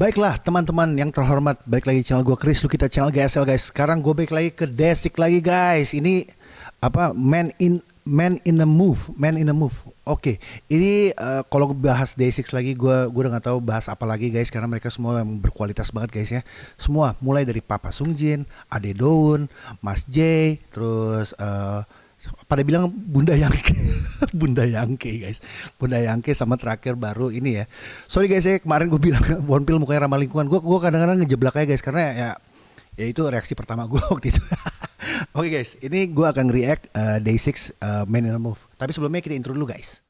Baiklah teman-teman yang terhormat Balik lagi channel gue Chris Lu kita channel GSL guys. Sekarang gue balik lagi ke Desik lagi guys. Ini apa Man in Man in the Move Man in the Move. Oke Ini uh, kalau bahas Day6 lagi Gue gue udah gak tahu bahas apa lagi guys Karena mereka semua yang berkualitas banget guys ya. Semua mulai dari Papa Sungjin Ade Daun Mas J Terus uh, pada bilang Bunda Yangke. Bunda Yangke guys. Bunda Yangke sama terakhir baru ini ya. Sorry guys ya kemarin gue bilang Wonpil mukanya ramah lingkungan. Gue gue kadang-kadang ngejeblak aja guys karena ya ya itu reaksi pertama gue waktu itu. Oke okay, guys ini gue akan react uh, day 6 uh, Man in a Move. Tapi sebelumnya kita intro dulu guys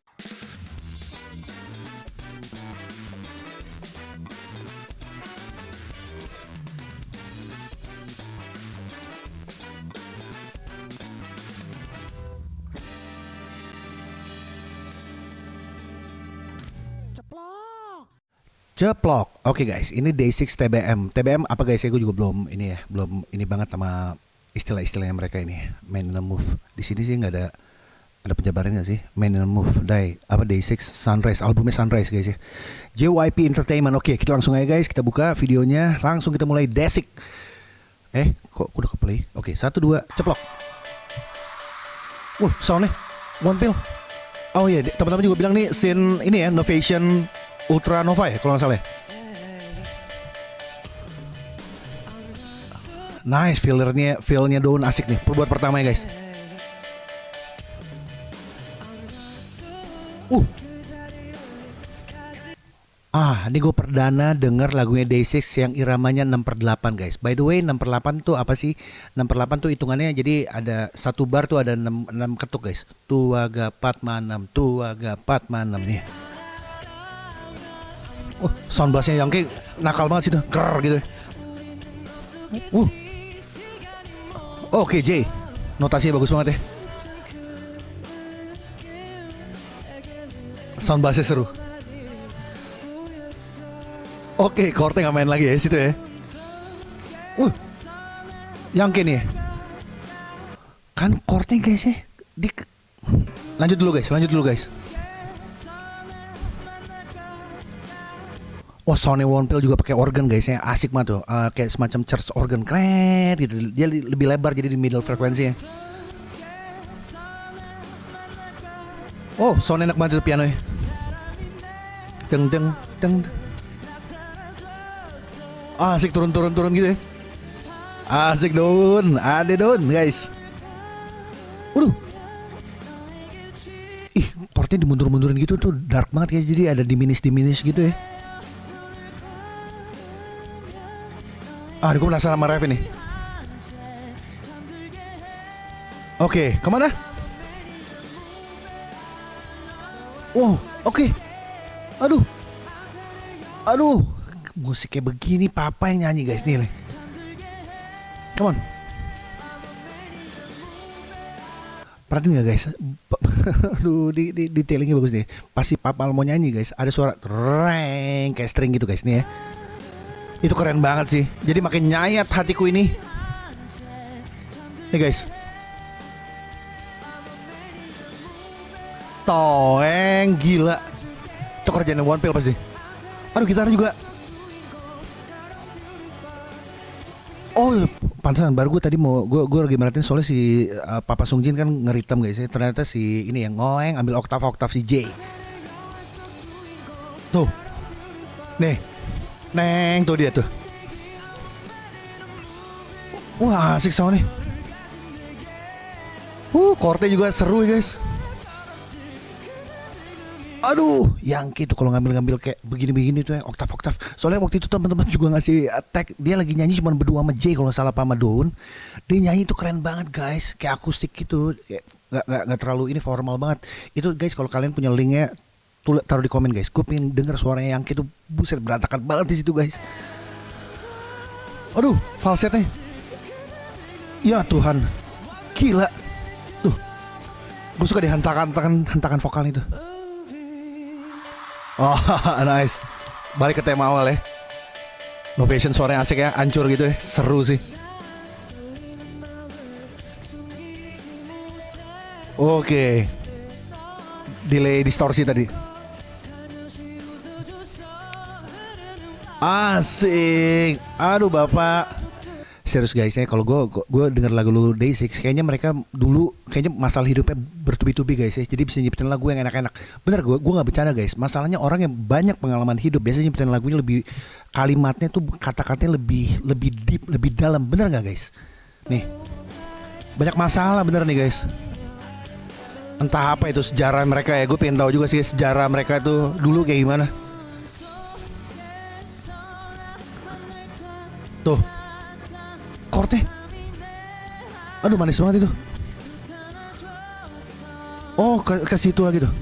Ceplok. Oke okay guys, ini day 6 TBM. TBM apa guys ya? Gue juga belum ini ya, belum ini banget sama istilah-istilahnya mereka ini. Main in move. Di sini sih nggak ada ada penjabarannya sih. Main in move. Day apa day 6 Sunrise. Albumnya Sunrise guys ya. JYP Entertainment. Oke, okay, kita langsung aja guys. Kita buka videonya. Langsung kita mulai Desik. Eh, kok udah ke play? Oke, okay, satu dua, ceplok. Wah, soundnya one pill. Oh iya, teman-teman juga bilang nih scene ini ya, Novation Ultra Nova ya kalau nggak salah ya. Nice fillernya feelnya daun asik nih buat pertama ya guys. Uh. Ah, ini gue perdana denger lagunya Day6 yang iramanya 6 per 8 guys By the way 6 per 8 tuh apa sih? 6 per 8 tuh hitungannya jadi ada satu bar tuh ada 6, 6 ketuk guys Tua gapat manam, tua gapat manam nih Oh, sound bassnya kayak nakal banget sih tuh, ker gitu. Uh. Oke, okay, J. Notasinya bagus banget ya. Sound bassnya seru. Oke, okay, Korte nggak main lagi ya situ ya. Uh. Yang nih. Ya? Kan Korte guys ya. Di... Lanjut dulu guys, lanjut dulu guys. Wah Sony Pill juga pakai organ guys ya asik banget tuh uh, kayak semacam church organ keren gitu dia lebih lebar jadi di middle frekuensi ya. Oh sound enak banget itu piano ya. Deng deng deng. Ah, asik turun turun turun gitu ya. Asik dong, ada dong guys. Waduh. Ih, chordnya dimundur-mundurin gitu tuh dark banget kayak jadi ada diminish gitu ya. Ah, gue penasaran sama Rev ini. Oke, okay, ke mana? Wow, oke. Okay. Aduh. Aduh. Musiknya begini papa yang nyanyi guys nih. Come on. Perhatiin gak guys? Aduh, di, di, detailingnya bagus nih. Pasti papa mau nyanyi guys. Ada suara reng kayak string gitu guys nih ya. Itu keren banget sih. Jadi makin nyayat hatiku ini. Nih guys. Toeng gila. Itu kerjaan One Pill pasti. Aduh gitar juga. Oh, pantasan baru gue tadi mau gue gue lagi merhatiin soalnya si uh, Papa Sungjin kan ngeritem guys ya. Ternyata si ini yang ngoeng ambil oktav oktav si J. Tuh. Nih, Neng tuh dia tuh. Wah asik sound nih. Uh, korte juga seru ya guys. Aduh, yang itu kalau ngambil-ngambil kayak begini-begini tuh ya oktav-oktav. Soalnya waktu itu teman-teman juga ngasih tag dia lagi nyanyi cuma berdua sama Jay kalau salah sama Daun. Dia nyanyi itu keren banget guys, kayak akustik gitu. Gak, gak, gak terlalu ini formal banget. Itu guys kalau kalian punya linknya tulis taruh di komen guys. Gue pengen denger suaranya yang itu buset berantakan banget di situ guys. Aduh falsetnya. Ya Tuhan. Gila. Tuh gue suka deh hentakan vokal itu. Oh nice. Balik ke tema awal ya. Novation suaranya asik ya. Hancur gitu ya. Seru sih. Oke. Delay distorsi tadi. Asik. Aduh bapak. Serius guys ya kalau gue gue denger lagu lu Day Six kayaknya mereka dulu kayaknya masalah hidupnya bertubi-tubi guys ya. Jadi bisa nyiptain lagu yang enak-enak. Bener gue gue nggak bercanda guys. Masalahnya orang yang banyak pengalaman hidup biasanya nyiptain lagunya lebih kalimatnya tuh kata-katanya lebih lebih deep lebih dalam. Bener nggak guys? Nih. Banyak masalah bener nih guys. Entah apa itu sejarah mereka ya. Gue pengen tahu juga sih sejarah mereka tuh dulu kayak gimana tuh. Chordnya aduh manis banget itu. Oh ke, ke situ lagi tuh.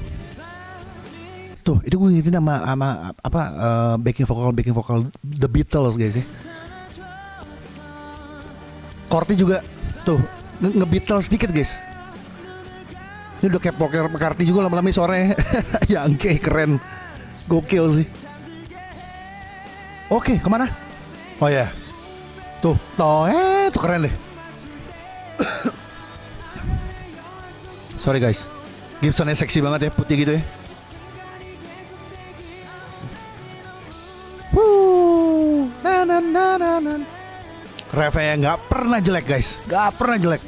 Tuh itu gue ngitin sama sama apa uh, backing vokal backing vokal The Beatles guys ya. Chordnya juga tuh nge, Beatles sedikit guys. Ini udah kayak poker McCarthy juga lama-lama suaranya. Ya angke keren. Gokil sih. Oke ke mana? Oh ya Tuh, toh, eh, tuh keren deh. Sorry guys, Gibsonnya seksi banget ya, putih gitu ya. Na na. Refnya nggak pernah jelek guys, nggak pernah jelek.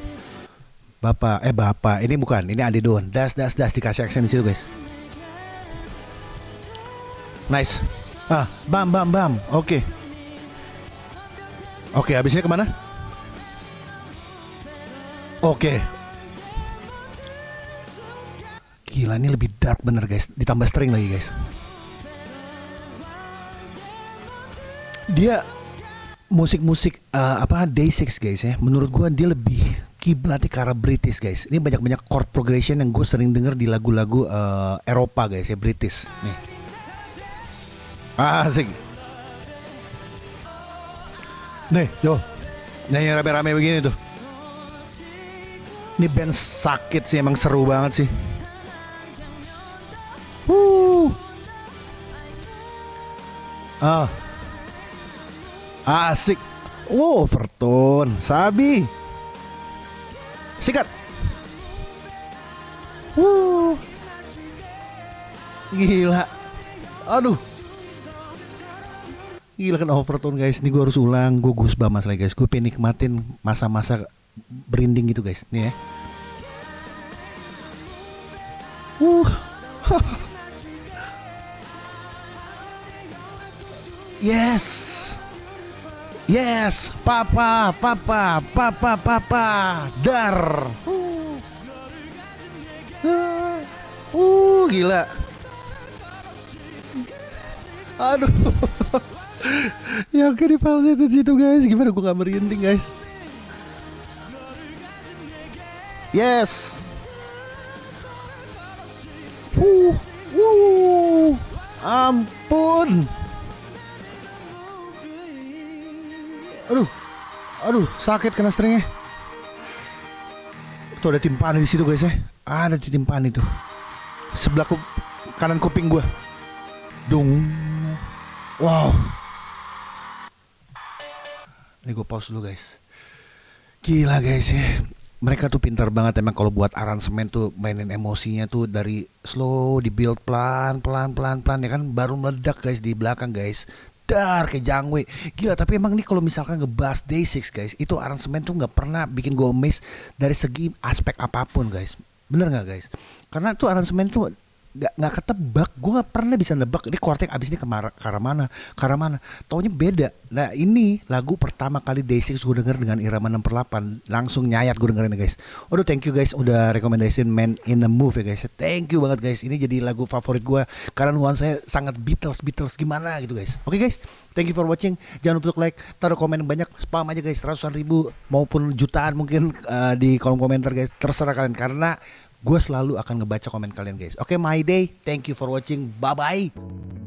Bapak, eh bapak, ini bukan, ini Adi Don. Das, das, das dikasih aksen di situ guys. Nice. Ah, bam, bam, bam. Oke. Okay. Oke, habisnya ke mana? Oke. Gila ini lebih dark bener guys, ditambah string lagi guys. Dia musik-musik uh, apa Day Six guys ya. Menurut gua dia lebih kiblatnya ke arah British guys. Ini banyak-banyak chord progression yang gue sering denger di lagu-lagu uh, Eropa guys ya British. Nih. Asik. Nih, yo. Nyanyi rame-rame begini tuh. Ini band sakit sih, emang seru banget sih. Uh. Ah. Asik. Wow, Verton, Sabi. Sikat. Uh. Gila. Aduh. Gila kan overtone guys, ini gue harus ulang, gue gus bamas lagi guys, gue pengen nikmatin masa-masa berinding gitu guys, nih ya. Uh. yes. Yes, papa, papa, papa, papa, dar. Uh, uh gila. Aduh. Yang kayak di falsetto situ guys gimana gue gak merinding guys yes Wuh, wuh, ampun. Aduh, aduh, sakit kena stringnya. Tuh ada timpani di situ guys ya. Ada timpani tuh. Sebelah ku, kanan kuping gue. Dung. Wow. Ini gue pause dulu guys. Gila guys ya. Mereka tuh pintar banget emang kalau buat aransemen tuh mainin emosinya tuh dari slow di build pelan pelan pelan pelan ya kan? Baru meledak guys di belakang guys. Dar kayak jangwe. Gila tapi emang nih kalau misalkan ngebahas day six guys itu aransemen tuh nggak pernah bikin gue miss dari segi aspek apa pun guys. Bener nggak guys? Karena tuh aransemen tuh nggak nggak ketebak. Gue nggak pernah bisa nebak ini kortek abis ini ke arah mana arah mana. Taunya beda. Nah ini lagu pertama kali Day6 gue denger dengan irama 6 per 8 langsung nyayat gue dengerin guys. Aduh thank you guys udah rekomendasiin Man in the Move ya guys. Thank you banget guys. Ini jadi lagu favorit gue karena nuansanya sangat Beatles Beatles gimana gitu guys. Oke okay, guys. Thank you for watching. Jangan lupa like taruh komen banyak spam aja guys. Ratusan ribu maupun jutaan mungkin uh, di kolom komentar guys. Terserah kalian. Karena gue selalu akan ngebaca komen kalian guys. Oke, okay, my day. Thank you for watching. Bye bye.